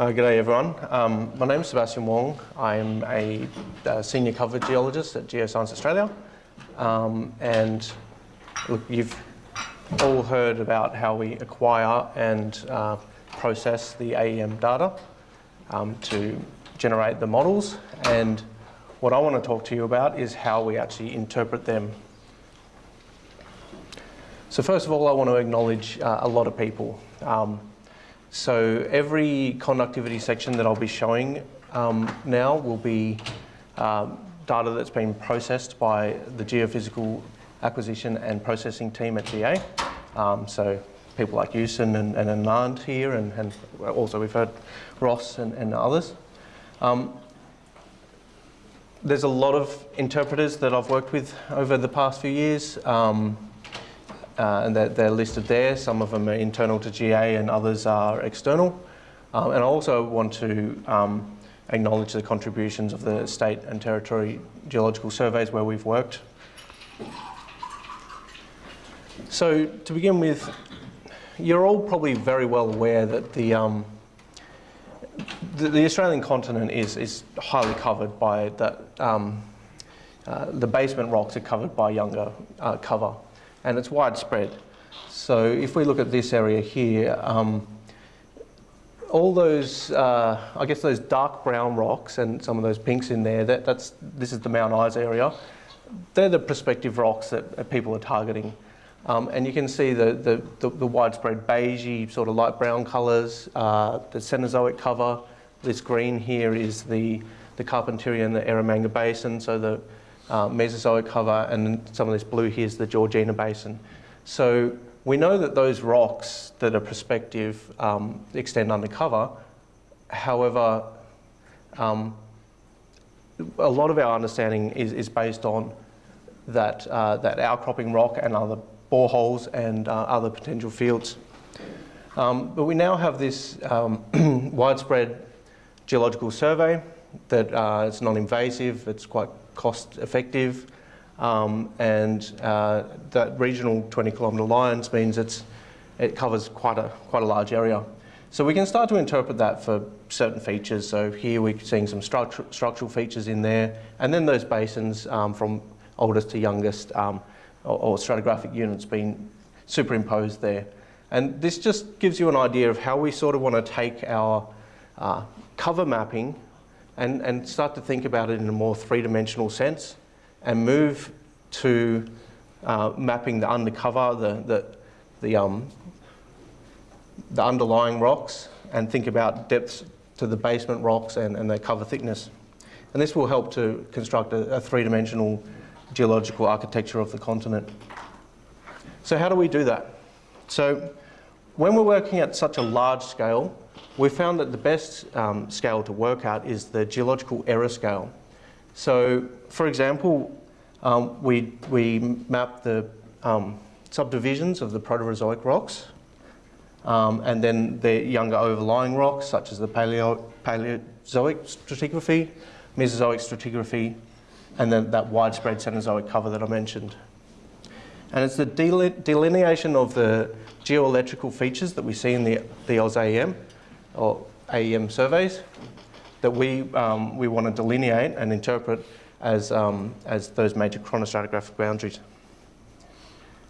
Uh, G'day everyone. Um, my name is Sebastian Wong. I'm a, uh, senior cover geologist at Geoscience Australia. Um, and look, you've all heard about how we acquire and uh, process the AEM data um, to generate the models. And what I want to talk to you about is how we actually interpret them. So first of all, I want to acknowledge uh, a lot of people. Um, so every conductivity section that I'll be showing um, now will be um, data that's been processed by the geophysical acquisition and processing team at GA. Um, so people like Yusen and, and Anand here, and, and, also we've heard Ross and, and others. Um, there's a lot of interpreters that I've worked with over the past few years. Um, uh, and they're, they're, listed there. Some of them are internal to GA and others are external. Um, and I also want to um, acknowledge the contributions of the state and territory geological surveys where we've worked. So to begin with, you're all probably very well aware that the, um, the, the, Australian continent is, is highly covered by that, um, uh, the basement rocks are covered by younger uh, cover and it's widespread. So if we look at this area here, um, all those, uh, I guess those dark brown rocks and some of those pinks in there, that, that's, this is the Mount Isa area. They're the prospective rocks that people are targeting. Um, and you can see the, the, the, the, widespread beigey, sort of light brown colours, uh, the Cenozoic cover. This green here is the, the Carpentaria and the Eromanga Basin, so the, uh, Mesozoic cover, and some of this blue here is the Georgina Basin. So we know that those rocks that are prospective um, extend undercover. However, um, a lot of our understanding is, is based on that, uh, that outcropping rock and other boreholes and uh, other potential fields. Um, but we now have this um, widespread geological survey that uh, it's non-invasive, it's quite cost effective, um, and uh, that regional 20 kilometre lines means it's, it covers quite a, quite a large area. So we can start to interpret that for certain features. So here we're seeing some structural features in there, and then those basins um, from oldest to youngest um, or, or, stratigraphic units being superimposed there. And this just gives you an idea of how we sort of want to take our uh, cover mapping and, and start to think about it in a more three-dimensional sense and move to uh, mapping the undercover, the, the, the, um, the underlying rocks and think about depths to the basement rocks and, and their cover thickness. And this will help to construct a, a three-dimensional geological architecture of the continent. So how do we do that? So when we're working at such a large scale, we found that the best um, scale to work out is the geological error scale. So, for example, um, we, we map the um, subdivisions of the Proterozoic rocks, um, and then the younger overlying rocks, such as the Paleo Paleozoic stratigraphy, Mesozoic stratigraphy, and then that widespread Cenozoic cover that I mentioned. And it's the delineation of the geoelectrical features that we see in the, the AusAEM or AEM surveys that we, um, we want to delineate and interpret as, um, as those major chronostratigraphic boundaries.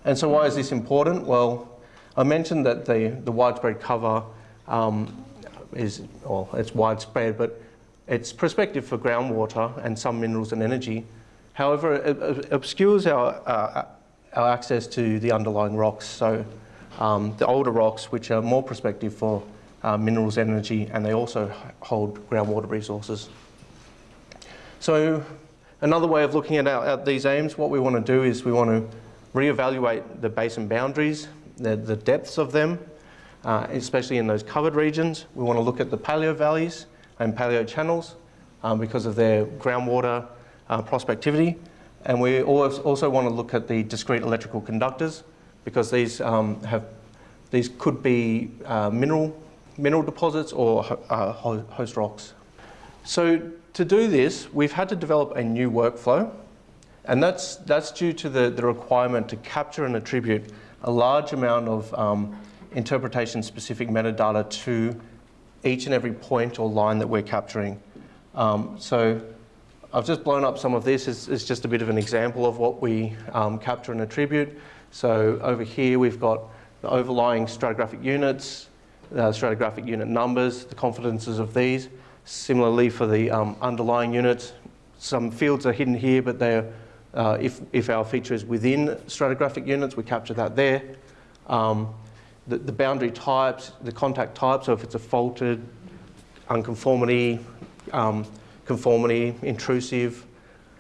And so why is this important? Well, I mentioned that the, the widespread cover um, is, well, it's widespread, but it's prospective for groundwater and some minerals and energy. However, it, obscures our, uh, our access to the underlying rocks. So um, the older rocks, which are more prospective for uh, minerals energy, and they also hold groundwater resources. So another way of looking at, our, at these aims, what we want to do is we want to reevaluate the basin boundaries, the, the depths of them, uh, especially in those covered regions. We want to look at the paleo valleys and paleo channels um, because of their groundwater uh, prospectivity. And we also want to look at the discrete electrical conductors because these um, have these could be uh, mineral mineral deposits or uh, host rocks. So to do this, we've had to develop a new workflow, and that's, that's due to the, the requirement to capture and attribute a large amount of um, interpretation-specific metadata to each and every point or line that we're capturing. Um, so I've just blown up some of this. It's, it's just a bit of an example of what we um, capture and attribute. So over here we've got the overlying stratigraphic units, uh, stratigraphic unit numbers, the confidences of these. Similarly for the um, underlying units, some fields are hidden here, but they're, uh, if, if our feature is within stratigraphic units, we capture that there. Um, the, the boundary types, the contact types, so if it's a faulted, unconformity, um, conformity, intrusive,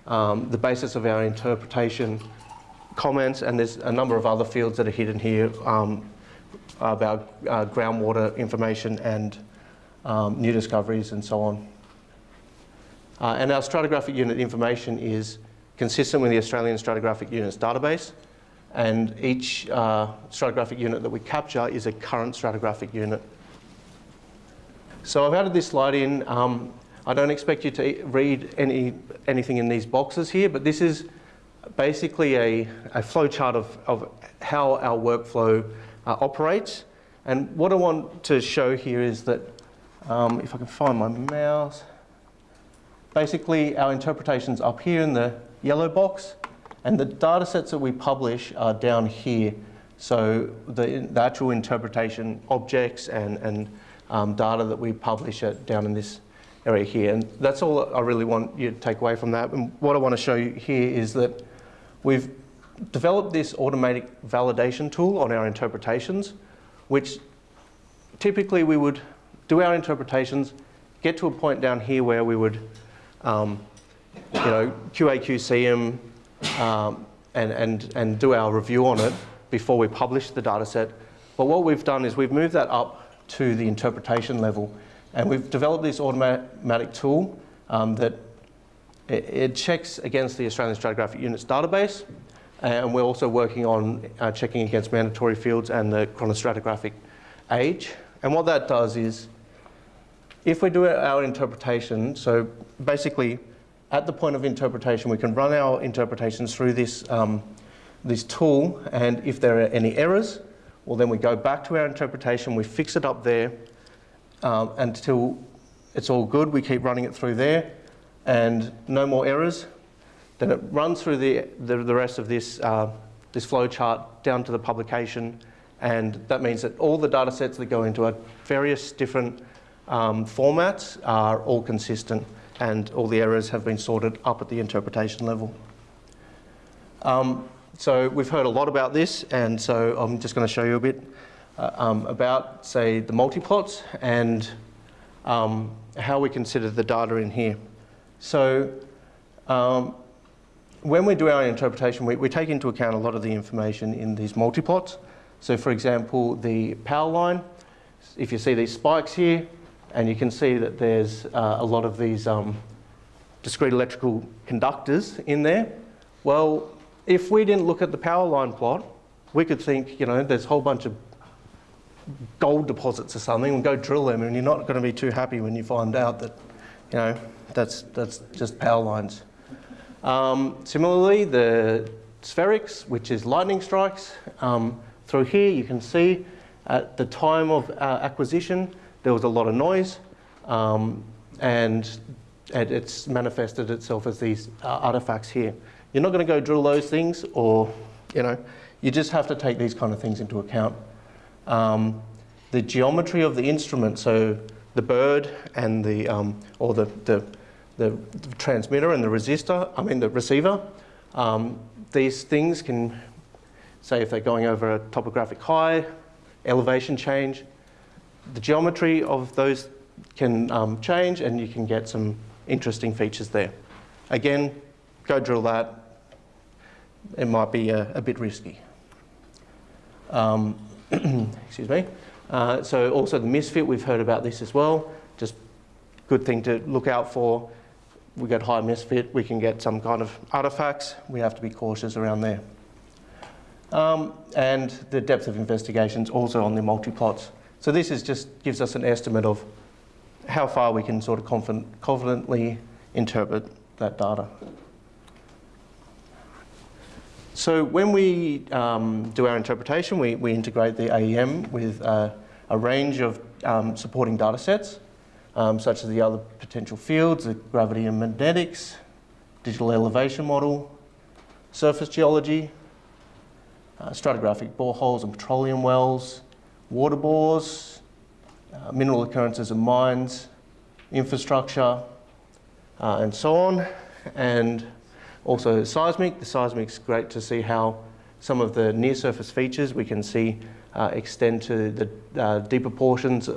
um, the basis of our interpretation comments, and there's a number of other fields that are hidden here um, about uh, groundwater information and um, new discoveries and so on. Uh, and our stratigraphic unit information is consistent with the Australian Stratigraphic Units database, and each uh, stratigraphic unit that we capture is a current stratigraphic unit. So I've added this slide in. Um, I don't expect you to read any, anything in these boxes here, but this is basically a, a flow chart of, of how our workflow uh, operates. And what I want to show here is that, um, if I can find my mouse, basically our interpretation's up here in the yellow box, and the data sets that we publish are down here. So the, the actual interpretation objects and, and um, data that we publish are down in this area here. And that's all I really want you to take away from that. And what I want to show you here is that we've developed this automatic validation tool on our interpretations, which typically we would do our interpretations, get to a point down here where we would, um, you know, QA, QC them, um, and, and, and do our review on it before we publish the data set. But what we've done is we've moved that up to the interpretation level. And we've developed this automatic tool um, that it, it, checks against the Australian Stratigraphic Units database. And we're also working on uh, checking against mandatory fields and the chronostratigraphic age. And what that does is, if we do our interpretation, so basically at the point of interpretation, we can run our interpretations through this, um, this tool, and if there are any errors, well then we go back to our interpretation, we fix it up there um, until it's all good, we keep running it through there, and no more errors. Then it runs through the, the, the rest of this, uh, this flow chart down to the publication, and that means that all the data sets that go into it, various different um, formats are all consistent and all the errors have been sorted up at the interpretation level. Um, so we've heard a lot about this, and so I'm just going to show you a bit uh, um, about, say, the multiplots and um, how we consider the data in here. So um, when we do our interpretation, we, we, take into account a lot of the information in these multiplots. So for example, the power line, if you see these spikes here, and you can see that there's uh, a lot of these um, discrete electrical conductors in there. Well, if we didn't look at the power line plot, we could think, you know, there's a whole bunch of gold deposits or something and go drill them and you're not going to be too happy when you find out that, you know, that's, that's just power lines. Um, similarly, the spherics, which is lightning strikes, um, through here you can see at the time of uh, acquisition, there was a lot of noise um, and, and, it's manifested itself as these uh, artifacts here. You're not going to go drill those things or, you know, you just have to take these kind of things into account. Um, the geometry of the instrument, so the bird and the, um, or the, the, the, the, transmitter and the resistor, I mean the receiver, um, these things can, say if they're going over a topographic high, elevation change, the geometry of those can um, change and you can get some interesting features there. Again, go drill that. It might be a, a bit risky. Um, excuse me. Uh, so also the misfit, we've heard about this as well. Just good thing to look out for. We get high misfit, we can get some kind of artifacts. We have to be cautious around there. Um, and the depth of investigations also on the multi-plots. So this is just gives us an estimate of how far we can sort of confident, confidently interpret that data. So when we um, do our interpretation, we, we integrate the AEM with uh, a range of um, supporting data sets, um, such as the other potential fields, the gravity and magnetics, digital elevation model, surface geology, uh, stratigraphic boreholes and petroleum wells, water bores, uh, mineral occurrences and mines, infrastructure, uh, and so on. And also seismic. The seismic's great to see how some of the near surface features we can see uh, extend to the uh, deeper portions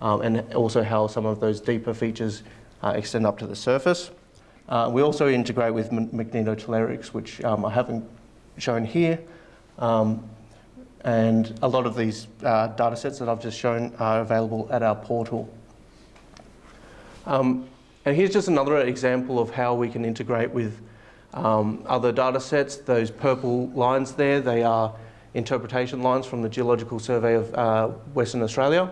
um, and also how some of those deeper features uh, extend up to the surface. Uh, we also integrate with magnetotellurics, which um, I haven't shown here. Um, and a lot of these uh, data sets that I've just shown are available at our portal. Um, and here's just another example of how we can integrate with um, other data sets. Those purple lines there, they are interpretation lines from the Geological Survey of uh, Western Australia.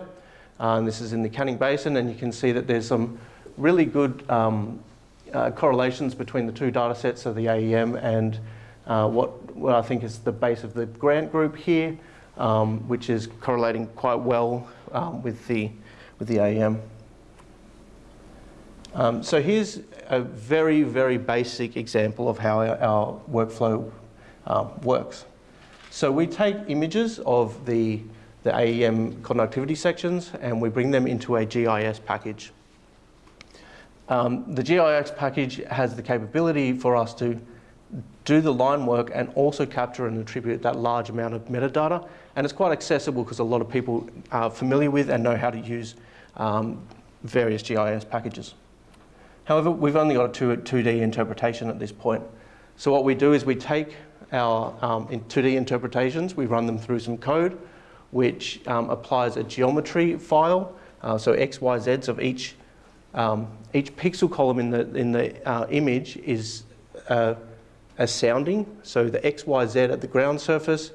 Uh, and this is in the Canning Basin, and you can see that there's some really good um, uh, correlations between the two data sets of the AEM and uh, what, what I think is the base of the grant group here, um, which is correlating quite well um, with, the, with the AEM. Um, so here's a very, very basic example of how our, our workflow um, works. So we take images of the, the AEM conductivity sections and we bring them into a GIS package. Um, the GIS package has the capability for us to do the line work and also capture and attribute that large amount of metadata. And it's quite accessible because a lot of people are familiar with and know how to use um, various GIS packages. However, we've only got a 2, 2D interpretation at this point. So what we do is we take our um, 2D interpretations, we run them through some code, which um, applies a geometry file, uh, so X, Y, Zs of each, um, each pixel column in the, in the uh, image is uh, a sounding, so the X, Y, Z at the ground surface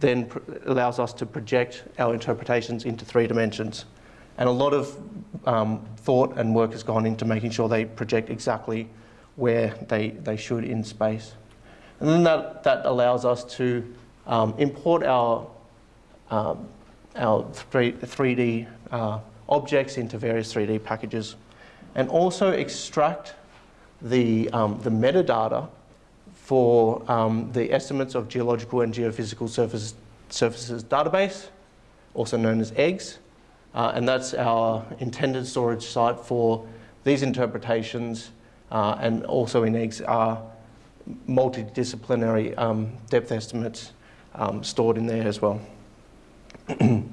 then allows us to project our interpretations into three dimensions. And a lot of um, thought and work has gone into making sure they project exactly where they, they should in space. And then that, that allows us to um, import our, um, our 3, 3D uh, objects into various 3D packages and also extract the, um, the metadata for um, the estimates of geological and geophysical surface, surfaces database, also known as EGGS, uh, and that's our intended storage site for these interpretations uh, and also in EGGS are multidisciplinary um, depth estimates um, stored in there as well.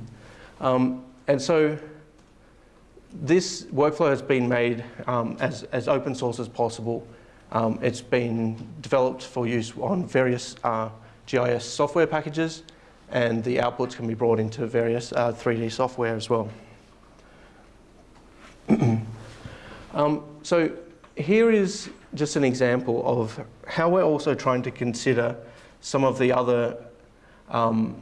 um, and so this workflow has been made um, as, as open source as possible. Um, it's been developed for use on various uh, GIS software packages and the outputs can be brought into various uh, 3D software as well. um, so here is just an example of how we're also trying to consider some of the other, um,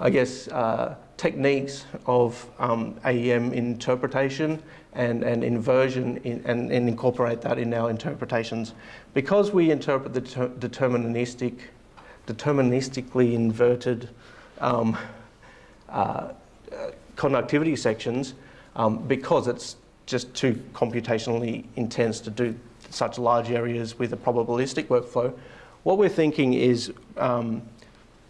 I guess, uh, techniques of um, AEM interpretation and, and inversion in, and, and, incorporate that in our interpretations. Because we interpret the deterministic deterministically inverted um, uh, conductivity sections um, because it's just too computationally intense to do such large areas with a probabilistic workflow. What we're thinking is um,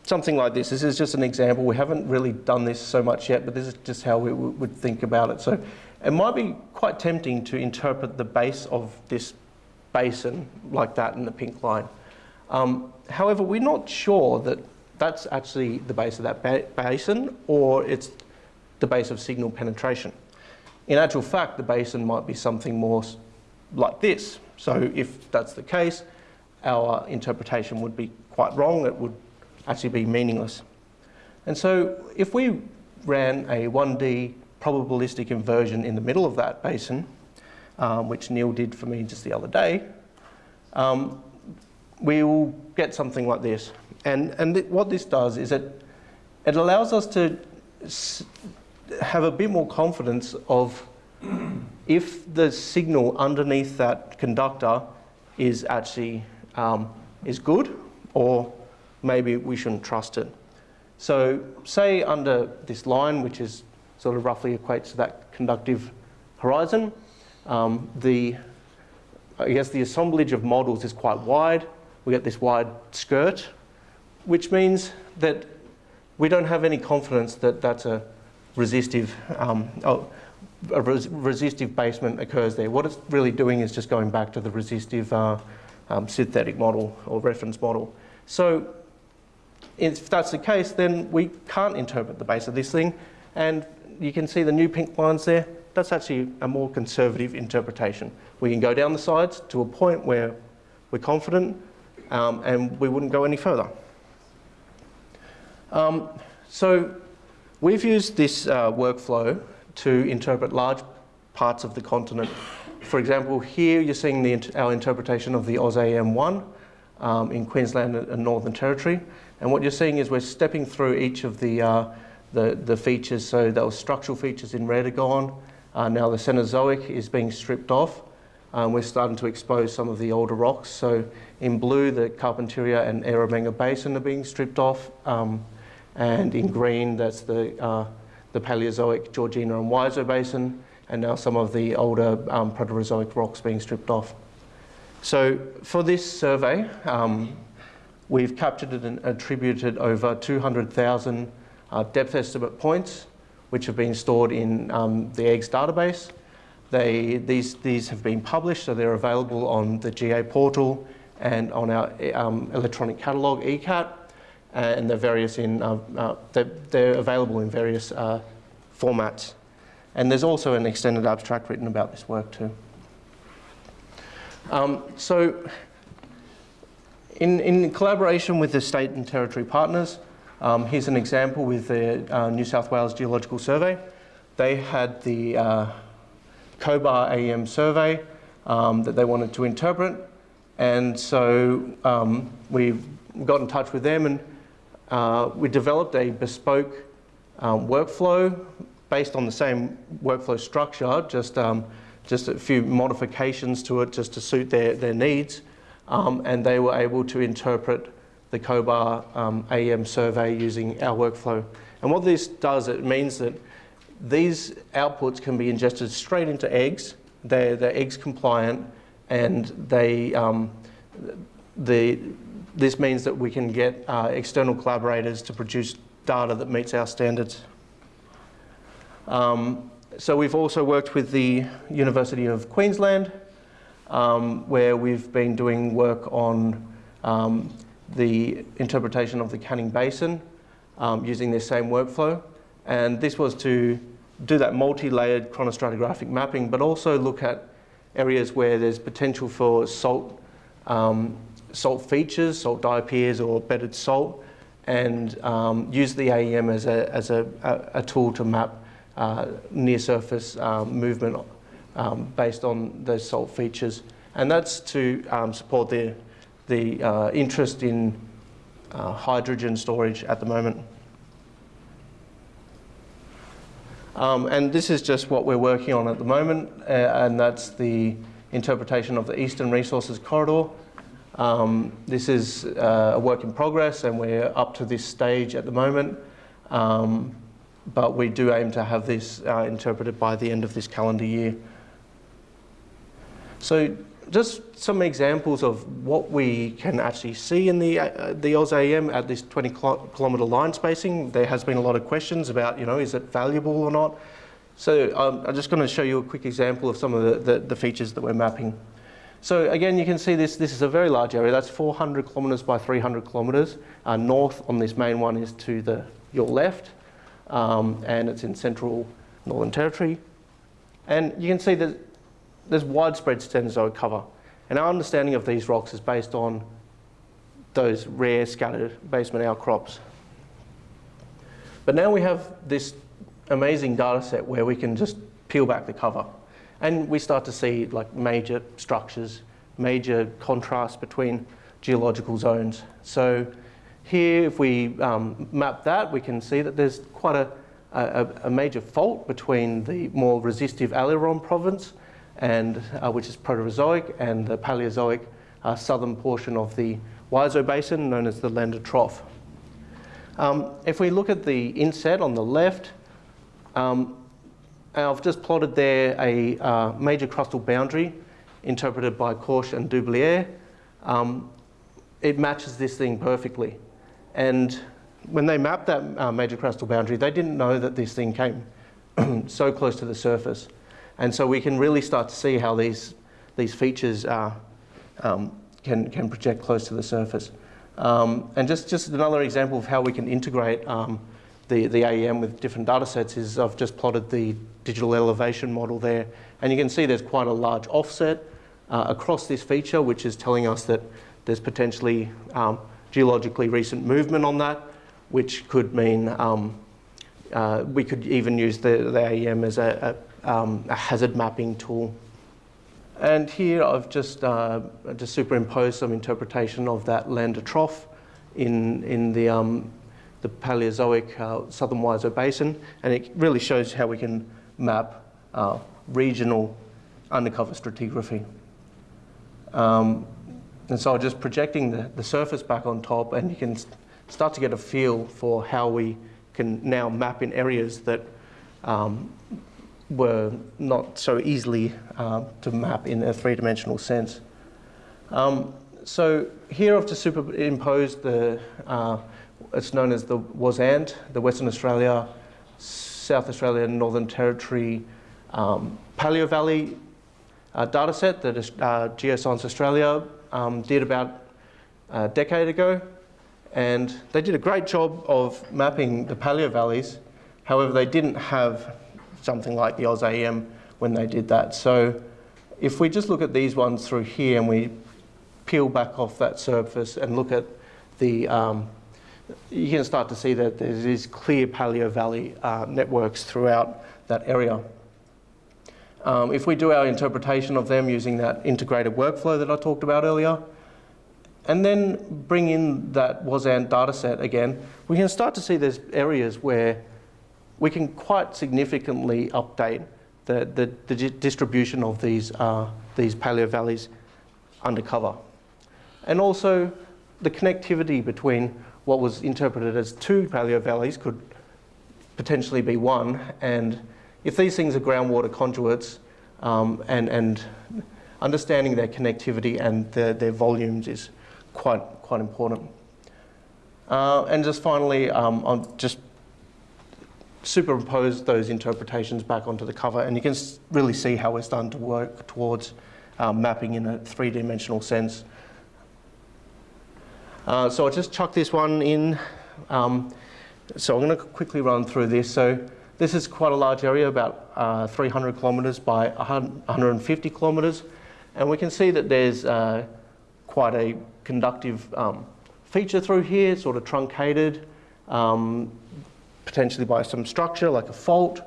something like this. This is just an example. We haven't really done this so much yet, but this is just how we would think about it. So it might be quite tempting to interpret the base of this basin like that in the pink line. Um, however, we're not sure that that's actually the base of that ba basin or it's the base of signal penetration. In actual fact, the basin might be something more like this. So if that's the case, our interpretation would be quite wrong. It would actually be meaningless. And so if we ran a 1D probabilistic inversion in the middle of that basin, um, which Neil did for me just the other day, um, we will get something like this. And, and th what this does is it, it allows us to have a bit more confidence of if the signal underneath that conductor is actually um, is good or maybe we shouldn't trust it. So say under this line, which is sort of roughly equates to that conductive horizon. Um, the, I guess the assemblage of models is quite wide. We get this wide skirt, which means that we don't have any confidence that that's a resistive, um, oh, a res resistive basement occurs there. What it's really doing is just going back to the resistive uh, um, synthetic model or reference model. So if that's the case, then we can't interpret the base of this thing. And you can see the new pink lines there. That's actually a more conservative interpretation. We can go down the sides to a point where we're confident um, and we wouldn't go any further. Um, so we've used this uh, workflow to interpret large parts of the continent. For example, here you're seeing the, our interpretation of the AusAEM1 um, in Queensland and Northern Territory. And what you're seeing is we're stepping through each of the, uh, the, the, features. So those structural features in red are gone. Uh, now the Cenozoic is being stripped off. Um, we're starting to expose some of the older rocks. So in blue, the Carpentaria and Eromanga Basin are being stripped off. Um, and in green, that's the, uh, the Paleozoic Georgina and Wiso Basin. And now some of the older um, Proterozoic rocks being stripped off. So for this survey, um, we've captured and attributed over 200,000 uh, depth estimate points, which have been stored in um, the EGGS database. They, these, these have been published, so they're available on the GA portal and on our um, electronic catalogue, ECAT, and they're, various in, uh, uh, they're, they're, available in various uh, formats. And there's also an extended abstract written about this work too. Um, so in, in collaboration with the state and territory partners, um, here's an example with the uh, New South Wales Geological Survey. They had the uh, COBAR AEM survey um, that they wanted to interpret. And so um, we got in touch with them and uh, we developed a bespoke um, workflow based on the same workflow structure, just, um, just a few modifications to it just to suit their, their needs. Um, and they were able to interpret the COBAR um, AEM survey using our workflow. And what this does, it means that these outputs can be ingested straight into EGGS. They're, they're EGGS compliant and they, um, the, this means that we can get uh, external collaborators to produce data that meets our standards. Um, so we've also worked with the University of Queensland um, where we've been doing work on um, the interpretation of the Canning Basin um, using this same workflow. And this was to do that multi-layered chronostratigraphic mapping, but also look at areas where there's potential for salt, um, salt features, salt diapirs or bedded salt, and um, use the AEM as a, as a, a, a tool to map uh, near surface um, movement um, based on those salt features. And that's to um, support the the uh, interest in uh, hydrogen storage at the moment. Um, and this is just what we're working on at the moment, uh, and that's the interpretation of the Eastern Resources Corridor. Um, this is uh, a work in progress, and we're up to this stage at the moment. Um, but we do aim to have this uh, interpreted by the end of this calendar year. So just some examples of what we can actually see in the, uh, the AusAEM at this 20 kilometre line spacing. There has been a lot of questions about, you know, is it valuable or not? So um, I'm just going to show you a quick example of some of the, the, the, features that we're mapping. So again, you can see this, this is a very large area. That's 400 kilometres by 300 kilometres. Uh, north on this main one is to the, your left, um, and it's in central Northern Territory. And you can see that there's widespread Cenozoic cover. And our understanding of these rocks is based on those rare scattered basement outcrops. But now we have this amazing data set where we can just peel back the cover. And we start to see like major structures, major contrasts between geological zones. So here, if we um, map that, we can see that there's quite a, a, a major fault between the more resistive Aileron province and uh, which is Proterozoic, and the Paleozoic uh, southern portion of the Wiso Basin, known as the Lander Trough. Um, if we look at the inset on the left, Um, I've just plotted there a uh, major crustal boundary interpreted by Korsch and Doublier. Um, it matches this thing perfectly. And when they mapped that uh, major crustal boundary, they didn't know that this thing came so close to the surface. And so we can really start to see how these, these features uh, um, can, can project close to the surface. Um, and just, just another example of how we can integrate um, the, the AEM with different data sets is I've just plotted the digital elevation model there. And you can see there's quite a large offset uh, across this feature, which is telling us that there's potentially um, geologically recent movement on that, which could mean um, uh, we could even use the, the AEM as a, a, um, a, hazard mapping tool. And here I've just, uh, just superimposed some interpretation of that Lander trough in, in the, um, the Paleozoic uh, Southern Wiso Basin, and it really shows how we can map uh, regional undercover stratigraphy. Um, and so just projecting the, the surface back on top and you can start to get a feel for how we can now map in areas that um, were not so easily uh, to map in a three-dimensional sense. Um, so here I've just superimposed the, uh, it's known as the WASANT, the Western Australia, South Australia, Northern Territory, um, Paleo Valley uh, data set that uh, Geoscience Australia um, did about a decade ago. And they did a great job of mapping the paleo valleys. However, they didn't have something like the AusAEM when they did that. So if we just look at these ones through here and we peel back off that surface and look at the, um, you can start to see that there's these clear paleo valley uh, networks throughout that area. Um, if we do our interpretation of them using that integrated workflow that I talked about earlier, and then bring in that WASANT data set again, we can start to see there's areas where we can quite significantly update the, the, the distribution of these, uh, these paleo valleys undercover. And also the connectivity between what was interpreted as two paleo valleys could potentially be one, and if these things are groundwater conduits um, and, and understanding their connectivity and the, their volumes is quite, quite important. Uh, and just finally, um, I'll just superimpose those interpretations back onto the cover and you can really see how we're starting to work towards um, mapping in a three-dimensional sense. Uh, so I'll just chuck this one in. Um, so I'm going to quickly run through this. So this is quite a large area, about uh, 300 kilometres by 150 kilometres. And we can see that there's uh, quite a conductive um, feature through here, sort of truncated, um, potentially by some structure like a fault.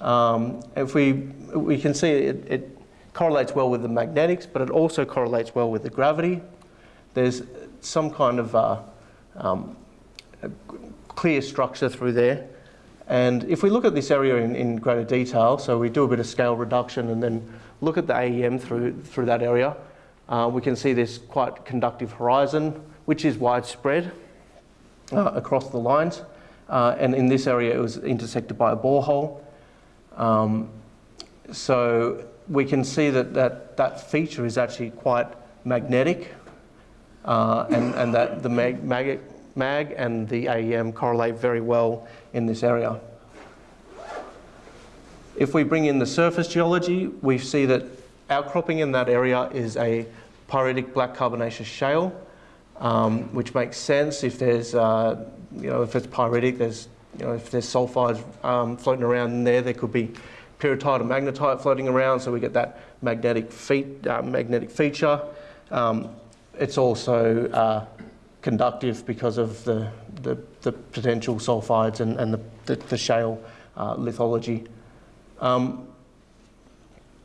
Um, if we, we can see it, it correlates well with the magnetics, but it also correlates well with the gravity. There's some kind of uh, um, clear structure through there. And if we look at this area in, in, greater detail, so we do a bit of scale reduction and then look at the AEM through, through that area, uh, we can see this quite conductive horizon, which is widespread uh, across the lines. Uh, and in this area, it was intersected by a borehole. Um, so we can see that, that that feature is actually quite magnetic uh, and, and that the mag, mag MAG and the AEM correlate very well in this area. If we bring in the surface geology, we see that outcropping in that area is a pyritic black carbonaceous shale, um, which makes sense if there's, uh, you know, if it's pyritic, there's, you know, if there's sulfides um, floating around in there, there could be pyrrhotite and magnetite floating around, so we get that magnetic, feet, uh, magnetic feature. Um, it's also uh, conductive because of the, the, the potential sulfides and, and the, the, the shale uh, lithology. Um,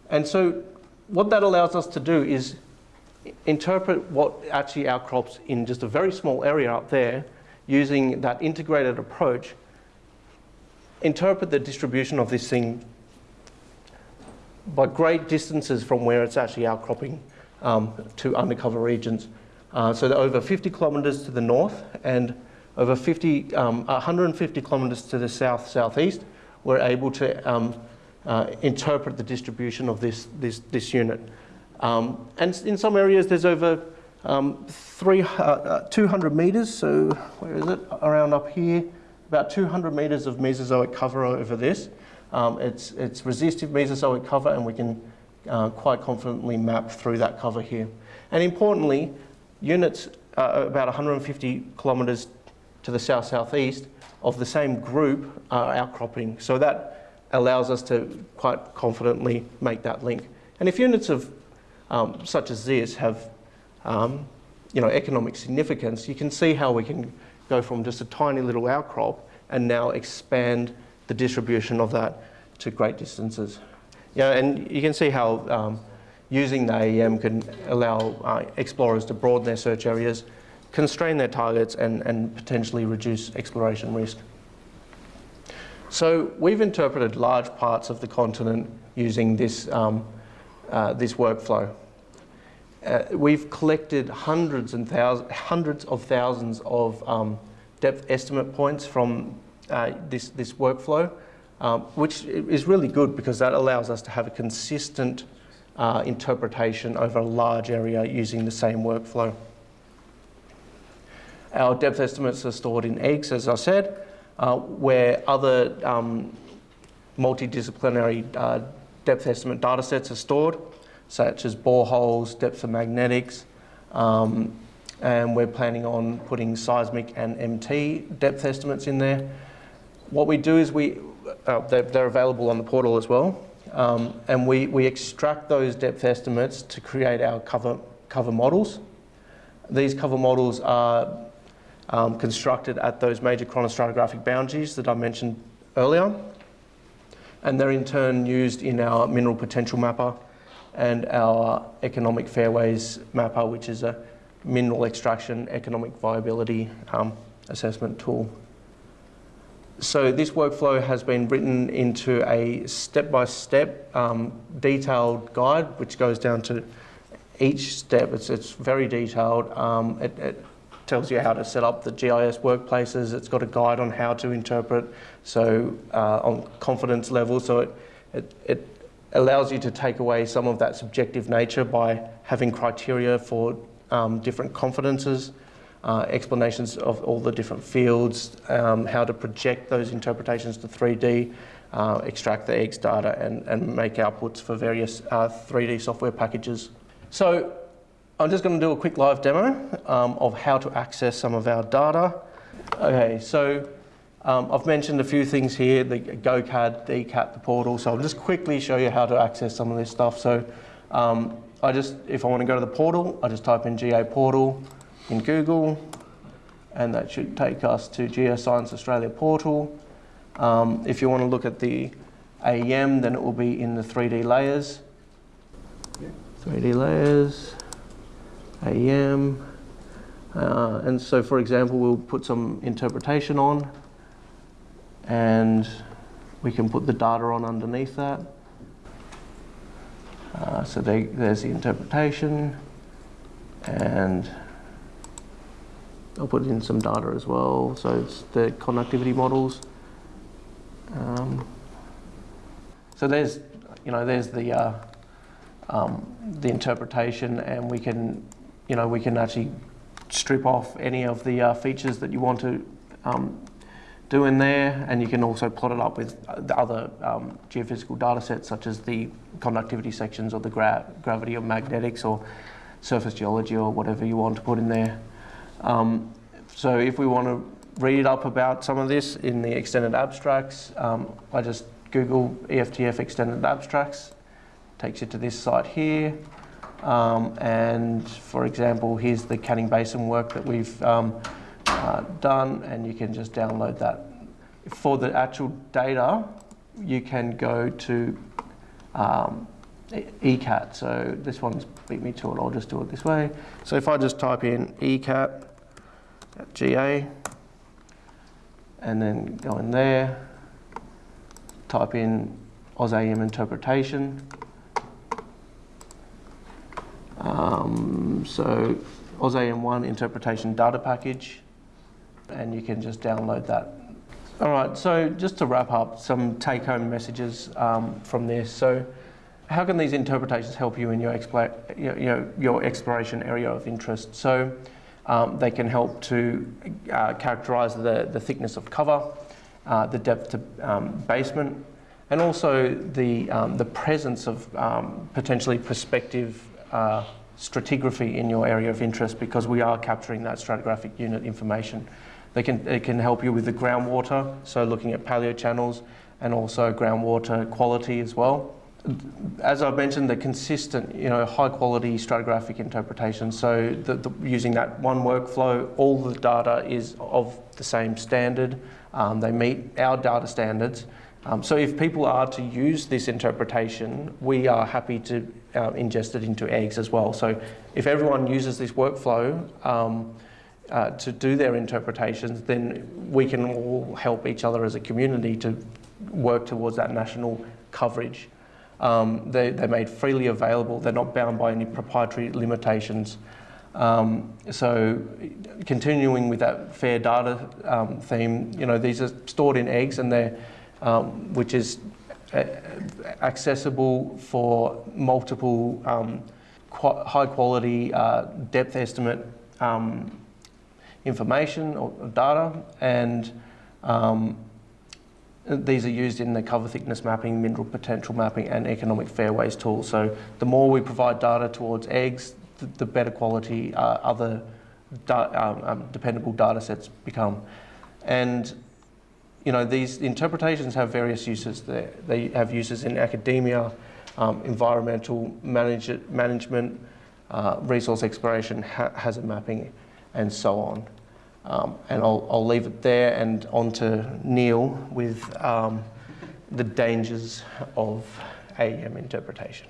and so what that allows us to do is interpret what actually outcrops in just a very small area up there using that integrated approach, interpret the distribution of this thing by great distances from where it's actually outcropping um, to undercover regions. Uh, so over 50 kilometres to the north and over 50, um, 150 kilometres to the south-southeast, we're able to um, uh, interpret the distribution of this, this, this unit. Um, and in some areas, there's over um, three, uh, uh, 200 metres, so where is it? Around up here, about 200 metres of Mesozoic cover over this. Um, it's, it's resistive Mesozoic cover, and we can uh, quite confidently map through that cover here. And importantly, units uh, about 150 kilometres to the south-southeast of the same group are outcropping. So that allows us to quite confidently make that link. And if units of um, such as this have um, you know, economic significance, you can see how we can go from just a tiny little outcrop and now expand the distribution of that to great distances. Yeah, and you can see how um, using the AEM can allow uh, explorers to broaden their search areas, constrain their targets, and, and potentially reduce exploration risk. So we've interpreted large parts of the continent using this, um, uh, this workflow. Uh, we've collected hundreds and thousands, hundreds of thousands of um, depth estimate points from uh, this, this workflow, um, which is really good because that allows us to have a consistent uh, interpretation over a large area using the same workflow. Our depth estimates are stored in eggs, as I said, uh, where other um, multidisciplinary uh, depth estimate data sets are stored, such as boreholes, depth of magnetics, um, and we're planning on putting seismic and MT depth estimates in there. What we do is we, uh, they're, they're, available on the portal as well, um, and we, we extract those depth estimates to create our cover, cover models. These cover models are um, constructed at those major chronostratigraphic boundaries that I mentioned earlier. And they're in turn used in our mineral potential mapper and our economic fairways mapper, which is a mineral extraction economic viability um, assessment tool. So this workflow has been written into a step-by-step -step, um, detailed guide, which goes down to each step. It's, it's very detailed. Um, it, it, tells you how to set up the GIS workplaces. It's got a guide on how to interpret, so uh, on confidence level. So it, it, it allows you to take away some of that subjective nature by having criteria for um, different confidences, uh, explanations of all the different fields, um, how to project those interpretations to 3D, uh, extract the eggs data and, and make outputs for various uh, 3D software packages. So I'm just going to do a quick live demo um, of how to access some of our data. Okay, so um, I've mentioned a few things here, the GoCAD, ECAT, the portal, so I'll just quickly show you how to access some of this stuff. So um, I just, if I want to go to the portal, I just type in GA portal in Google, and that should take us to Geoscience Australia portal. Um, if you want to look at the AEM, then it will be in the 3D layers. 3D layers. AEM. Uh, and so, for example, we'll put some interpretation on and we can put the data on underneath that. Uh, so they, there's the interpretation and I'll put in some data as well. So it's the conductivity models. Um, so there's, you know, there's the, uh, um, the interpretation and we can you know, we can actually strip off any of the uh, features that you want to um, do in there, and you can also plot it up with the other um, geophysical data sets, such as the conductivity sections or the gra gravity or magnetics or surface geology or whatever you want to put in there. Um, so if we want to read up about some of this in the extended abstracts, um, I just Google EFTF extended abstracts, takes you to this site here. Um, and for example, here's the Canning Basin work that we've um, uh, done, and you can just download that. For the actual data, you can go to um, ECAT. So this one's beat me to it, I'll just do it this way. So if I just type in ECAT GA, and then go in there, type in AusAEM interpretation, um, so AusAEM1 interpretation data package, and you can just download that. All right, so just to wrap up, some take home messages um, from this. So, how can these interpretations help you in your, your exploration area of interest? So, um, they can help to uh, characterise the, the thickness of cover, uh, the depth to um, basement, and also the, um, the presence of um, potentially prospective uh, stratigraphy in your area of interest because we are capturing that stratigraphic unit information. They can, it can help you with the groundwater, so looking at paleochannels and also groundwater quality as well. As I've mentioned, the consistent, you know, high quality stratigraphic interpretation. So the, the, using that one workflow, all the data is of the same standard. Um, they meet our data standards. Um, so if people are to use this interpretation, we are happy to uh, ingest it into EGGS as well. So if everyone uses this workflow, um, uh, to do their interpretations, then we can all help each other as a community to work towards that national coverage. Um, they, they're made freely available, they're not bound by any proprietary limitations. Um, so continuing with that fair data um, theme, you know, these are stored in EGGS and they're, um, which is uh, accessible for multiple um, qu high quality uh, depth estimate um, information or data and um, these are used in the cover thickness mapping, mineral potential mapping and economic fairways tools. So the more we provide data towards EGGS, the, the better quality uh, other um, um, dependable data sets become. And you know, these interpretations have various uses. They, they have uses in academia, um, environmental manage management, uh, resource exploration, ha hazard mapping, and so on. Um, and I'll, I'll, leave it there and on to Neil with um, the dangers of AEM interpretation.